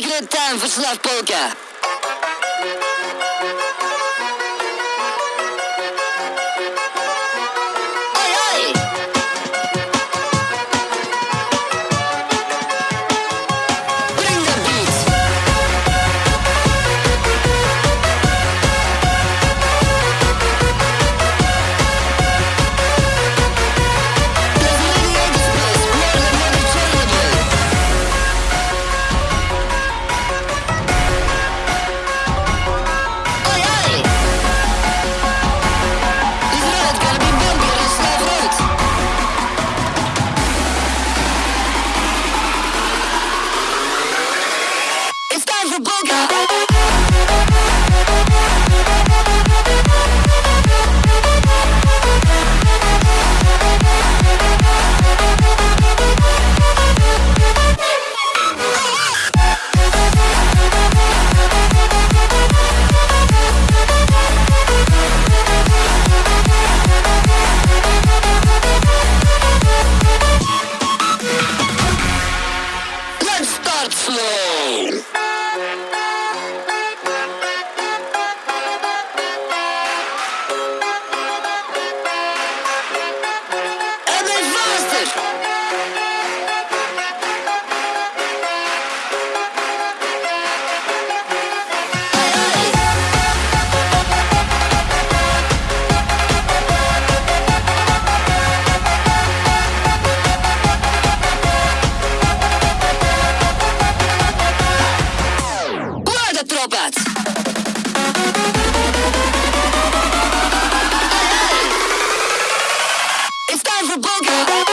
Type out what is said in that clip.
It's a good time for Slav Polka. Hardflow. is a booger.